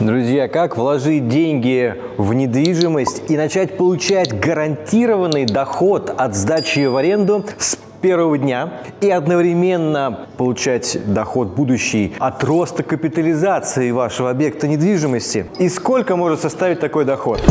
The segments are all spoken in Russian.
Друзья, как вложить деньги в недвижимость и начать получать гарантированный доход от сдачи в аренду с первого дня и одновременно получать доход будущий от роста капитализации вашего объекта недвижимости? И сколько может составить такой доход?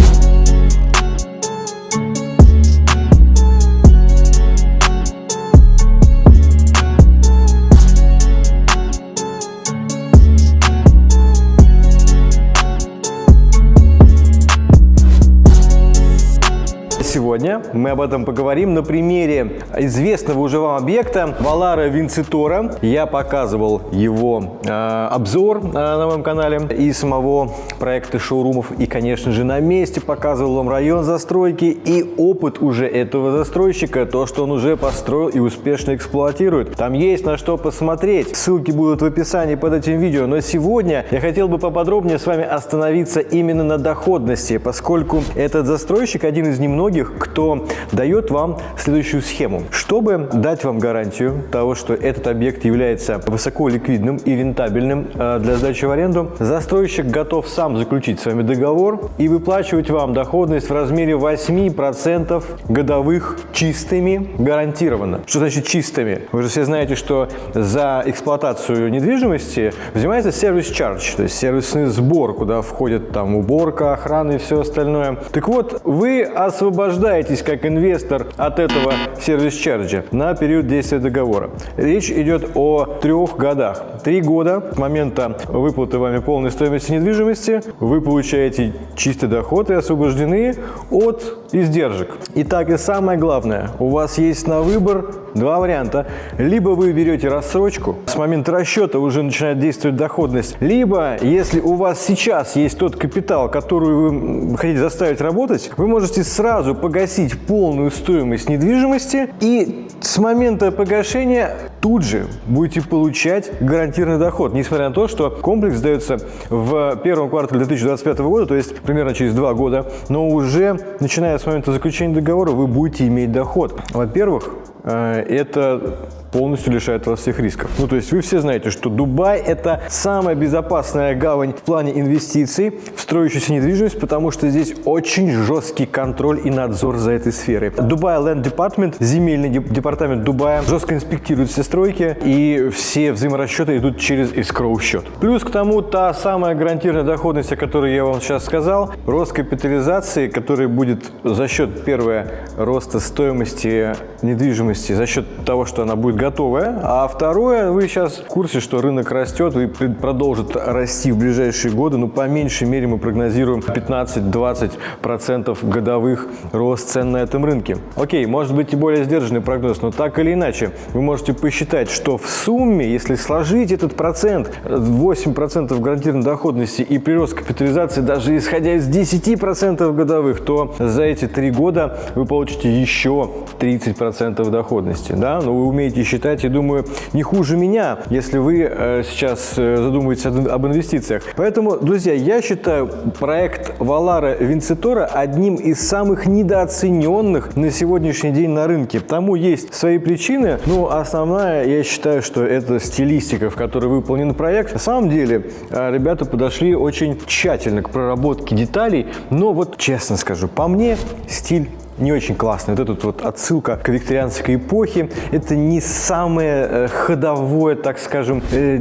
Сегодня мы об этом поговорим на примере известного уже вам объекта Валара Винцитора. Я показывал его э, обзор э, на моем канале и самого проекта шоурумов. И, конечно же, на месте показывал вам район застройки и опыт уже этого застройщика, то, что он уже построил и успешно эксплуатирует. Там есть на что посмотреть. Ссылки будут в описании под этим видео. Но сегодня я хотел бы поподробнее с вами остановиться именно на доходности, поскольку этот застройщик один из немногих, многих, кто дает вам следующую схему. Чтобы дать вам гарантию того, что этот объект является высоко ликвидным и рентабельным э, для сдачи в аренду, застройщик готов сам заключить с вами договор и выплачивать вам доходность в размере 8% годовых чистыми гарантированно. Что значит чистыми? Вы же все знаете, что за эксплуатацию недвижимости взимается сервис-чардж, то есть сервисный сбор, куда входит там уборка, охрана и все остальное. Так вот, вы освобождаете освобождаетесь как инвестор от этого сервис-чарджа на период действия договора. Речь идет о трех годах. Три года с момента выплаты вами полной стоимости недвижимости вы получаете чистый доход и освобождены от издержек. Итак, и самое главное, у вас есть на выбор два варианта. Либо вы берете рассрочку, с момента расчета уже начинает действовать доходность, либо, если у вас сейчас есть тот капитал, который вы хотите заставить работать, вы можете сразу погасить полную стоимость недвижимости и с момента погашения тут же будете получать гарантированный доход, несмотря на то, что комплекс сдается в первом квартале 2025 года, то есть примерно через два года, но уже начиная с момента заключения договора вы будете иметь доход. Во-первых, э, это полностью лишает вас всех рисков. Ну, то есть вы все знаете, что Дубай – это самая безопасная гавань в плане инвестиций в строящуюся недвижимость, потому что здесь очень жесткий контроль и надзор за этой сферой. Дубай Land Department, земельный департамент Дубая, жестко инспектирует все стройки, и все взаиморасчеты идут через escrow счет. Плюс к тому та самая гарантированная доходность, о которой я вам сейчас сказал, рост капитализации, который будет за счет, первое, роста стоимости недвижимости, за счет того, что она будет готовая. А второе, вы сейчас в курсе, что рынок растет и продолжит расти в ближайшие годы. Ну, по меньшей мере мы прогнозируем 15-20% годовых рост цен на этом рынке. Окей, может быть и более сдержанный прогноз, но так или иначе, вы можете посчитать, что в сумме, если сложить этот процент, 8% гарантированной доходности и прирост капитализации, даже исходя из 10% годовых, то за эти три года вы получите еще 30% доходности. Да? Но вы умеете считать, я думаю, не хуже меня, если вы э, сейчас э, задумываетесь об инвестициях. Поэтому, друзья, я считаю проект Валара Винцитора одним из самых недооцененных на сегодняшний день на рынке. Тому есть свои причины, но основная, я считаю, что это стилистика, в которой выполнен проект. На самом деле, э, ребята подошли очень тщательно к проработке деталей, но вот честно скажу, по мне стиль не очень классный. Вот эта вот отсылка к викторианской эпохе, это не самое э, ходовое, так скажем, э,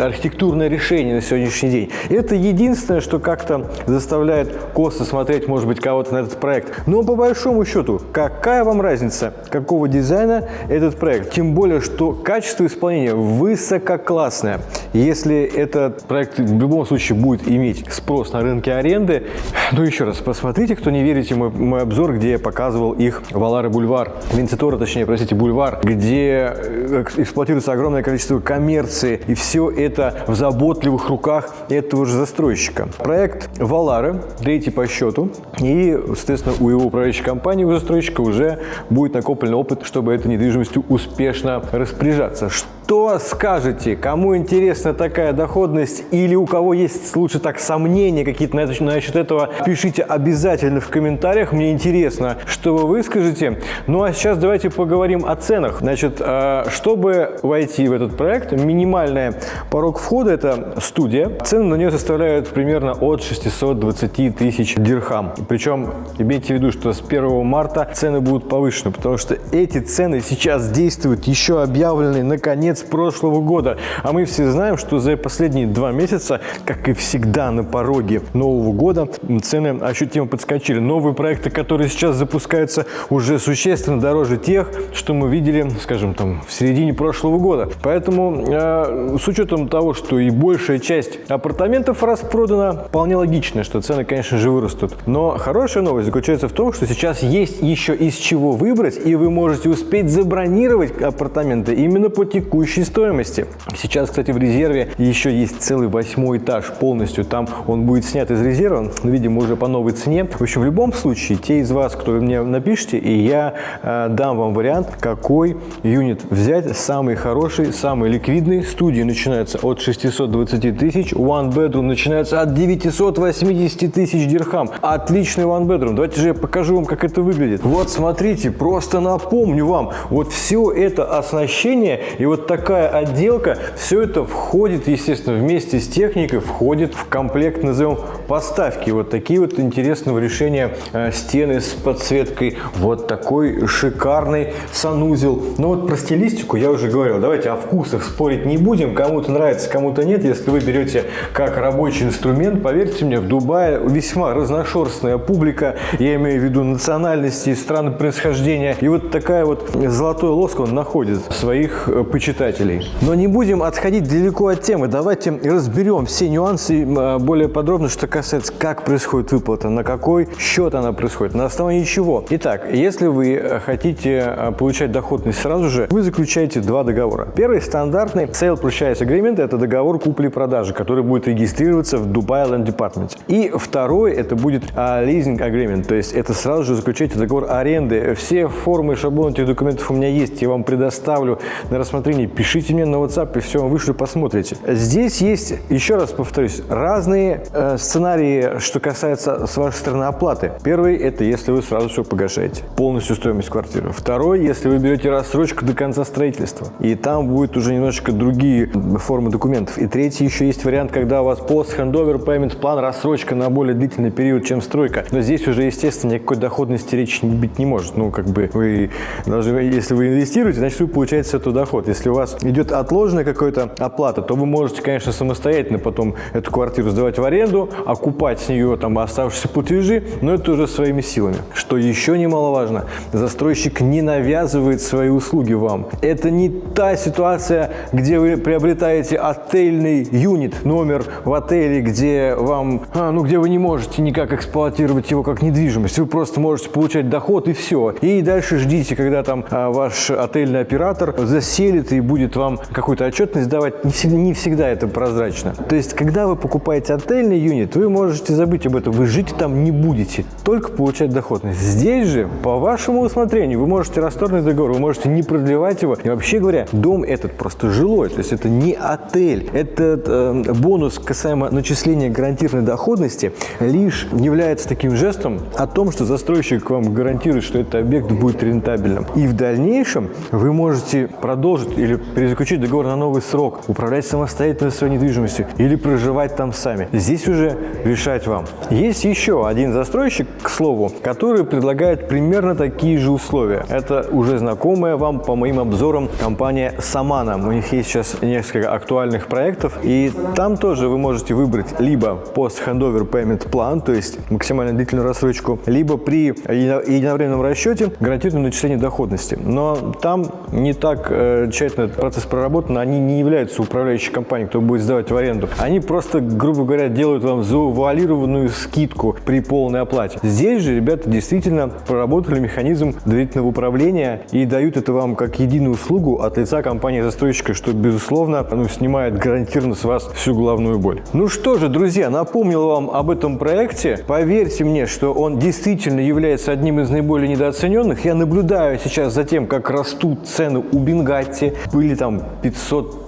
архитектурное решение на сегодняшний день. Это единственное, что как-то заставляет косо смотреть, может быть, кого-то на этот проект. Но по большому счету, какая вам разница, какого дизайна этот проект? Тем более, что качество исполнения высококлассное. Если этот проект в любом случае будет иметь спрос на рынке аренды, ну еще раз, посмотрите, кто не верите мой, мой обзор, где я показываю показывал их Валары Бульвар, Винцитора, точнее, простите, Бульвар, где э, эксплуатируется огромное количество коммерции, и все это в заботливых руках этого же застройщика. Проект Валары, третий по счету, и, соответственно, у его управляющей компании, у застройщика уже будет накоплен опыт, чтобы этой недвижимостью успешно распоряжаться. Что скажете? Кому интересна такая доходность или у кого есть лучше так сомнения какие-то насчет этого, пишите обязательно в комментариях. Мне интересно, что вы выскажете. Ну а сейчас давайте поговорим о ценах. Значит, э, чтобы войти в этот проект, минимальный порог входа – это студия. Цены на нее составляют примерно от 620 тысяч дирхам. Причем имейте в виду, что с 1 марта цены будут повышены, потому что эти цены сейчас действуют еще объявленные на конец прошлого года. А мы все знаем, что за последние два месяца, как и всегда на пороге Нового года, цены ощутимо подскочили. Новые проекты, которые сейчас запускаются, уже существенно дороже тех, что мы видели, скажем, там в середине прошлого года. Поэтому э, с учетом того, что и большая часть апартаментов распродана, вполне логично, что цены, конечно же, вырастут. Но хорошая новость заключается в том, что сейчас есть еще из чего выбрать, и вы можете успеть забронировать апартаменты именно по текущей стоимости. Сейчас, кстати, в резерве еще есть целый восьмой этаж полностью. Там он будет снят из резерва, видимо, уже по новой цене. В общем, в любом случае, те из вас, кто мне напишите, и я э, дам вам вариант, какой юнит взять, самый хороший, самый ликвидный. Студии начинаются от 620 тысяч, one bedroom начинается от 980 тысяч дирхам. Отличный one bedroom. Давайте же я покажу вам, как это выглядит. Вот смотрите, просто напомню вам, вот все это оснащение и вот такая отделка, все это входит, естественно, вместе с техникой, входит в комплект, назовем, поставки. Вот такие вот интересного решения э, стены с подсветкой, вот такой шикарный санузел. Но вот про стилистику я уже говорил, давайте о вкусах спорить не будем, кому-то нравится, кому-то нет. Если вы берете как рабочий инструмент, поверьте мне, в Дубае весьма разношерстная публика, я имею в виду национальности, страны происхождения. И вот такая вот золотой лоск он находит своих э, почитателей. Но не будем отходить далеко от темы. Давайте разберем все нюансы э, более подробно, что касается, как происходит выплата, на какой счет она происходит, на основании чего. Итак, если вы э, хотите получать доходность сразу же, вы заключаете два договора. Первый стандартный Sale Purchase Agreement – это договор купли-продажи, который будет регистрироваться в Dubai Land Department. И второй – это будет Leasing Agreement, то есть это сразу же заключаете договор аренды. Все формы, шаблоны этих документов у меня есть, я вам предоставлю на рассмотрение. Пишите мне на WhatsApp, и все вышлю, посмотрите. Здесь есть, еще раз повторюсь, разные э, сценарии, что касается с вашей стороны оплаты. Первый – это если вы сразу все погашаете, полностью стоимость квартиры. Второй – если вы берете рассрочку до конца строительства, и там будет уже немножечко другие формы документов. И третий еще есть вариант, когда у вас пост-хендовер payment план, рассрочка на более длительный период, чем стройка. Но здесь уже, естественно, никакой доходности речи быть не может. Ну, как бы вы должны, если вы инвестируете, значит, вы получаете с этого доход. Если у вас идет отложенная какая-то оплата, то вы можете, конечно, самостоятельно потом эту квартиру сдавать в аренду, окупать с нее там оставшиеся платежи, но это уже своими силами. Что еще немаловажно, застройщик не навязывает свои услуги вам. Это не та ситуация, где вы приобретаете отельный юнит, номер в отеле, где вам, а, ну, где вы не можете никак эксплуатировать его как недвижимость. Вы просто можете получать доход и все. И дальше ждите, когда там а, ваш отельный оператор заселит и будет вам какую-то отчетность давать. Не всегда, не всегда это прозрачно. То есть, когда вы покупаете отельный юнит, вы можете забыть об этом. Вы жить там не будете, только получать доходность. Здесь же, по вашему усмотрению, вы можете расторгнуть договор, вы можете не продлевать его. И вообще говоря, дом этот просто жилой. То есть, это не отель. Этот э, бонус касаемо начисления гарантированной доходности лишь является таким жестом о том, что застройщик вам гарантирует, что этот объект будет рентабельным. И в дальнейшем вы можете продолжить или перезаключить договор на новый срок, управлять самостоятельно своей недвижимостью или проживать там сами. Здесь уже решать вам. Есть еще один застройщик, к слову, который предлагает примерно такие же условия. Это уже знакомая вам по моим обзорам компания Самана. У них есть сейчас несколько актуальных проектов, и там тоже вы можете выбрать либо post-handover payment план, то есть максимально длительную рассрочку, либо при единовременном расчете гарантированное начисление доходности. Но там не так э, тщательно этот процесс проработан, они не являются управляющей компанией, кто будет сдавать в аренду. Они просто, грубо говоря, делают вам завуалированную скидку при полной оплате. Здесь же ребята действительно проработали механизм доверительного управления и дают это вам как единую услугу от лица компании-застройщика, что, безусловно, ну, снимает гарантированно с вас всю головную боль. Ну что же, друзья, напомнил вам об этом проекте. Поверьте мне, что он действительно является одним из наиболее недооцененных. Я наблюдаю сейчас за тем, как растут цены у Бенгатти. Были там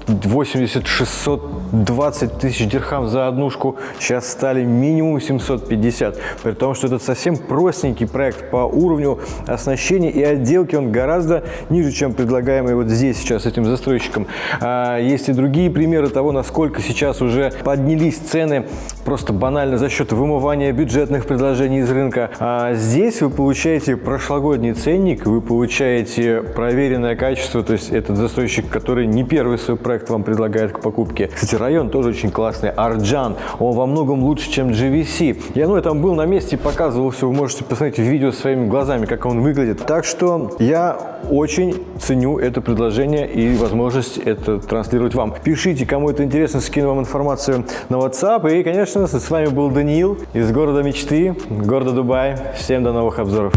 580, 620 тысяч дирхам за однушку, сейчас стали минимум 750. При том, что это совсем простенький проект по уровню оснащения и отделки, он гораздо ниже, чем предлагаемый вот здесь сейчас этим застройщиком. А, есть и другие примеры того, насколько сейчас уже поднялись цены просто банально за счет вымывания бюджетных предложений из рынка. А здесь вы получаете прошлогодний ценник, вы получаете проверенное качество, то есть этот застройщик, который не первый свой проект вам предлагает к покупке. Кстати, район тоже очень классный, Арджан, он во многом лучше, чем GVC. Я ну, я там был на месте, показывал все, вы можете посмотреть видео своими глазами, как он выглядит. Так что я очень ценю это предложение и возможность это транслировать вам. Пишите, кому это интересно, скину вам информацию на WhatsApp. И, конечно, с вами был Даниил из города мечты, города Дубай. Всем до новых обзоров.